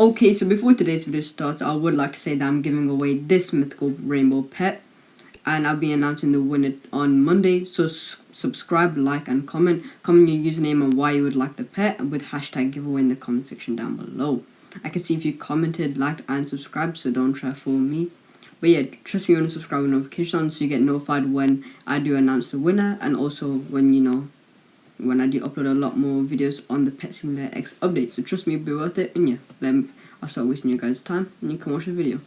Okay, so before today's video starts, I would like to say that I'm giving away this mythical rainbow pet. And I'll be announcing the winner on Monday. So subscribe, like, and comment. Comment your username and why you would like the pet with hashtag giveaway in the comment section down below. I can see if you commented, liked, and subscribed, so don't try to fool me. But yeah, trust me, you want to subscribe with notifications so you get notified when I do announce the winner and also when, you know, when I do upload a lot more videos on the Pet Simulator X update. So trust me, it'll be worth it. And yeah, then I'll start wasting you guys' time and you can watch the video.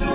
You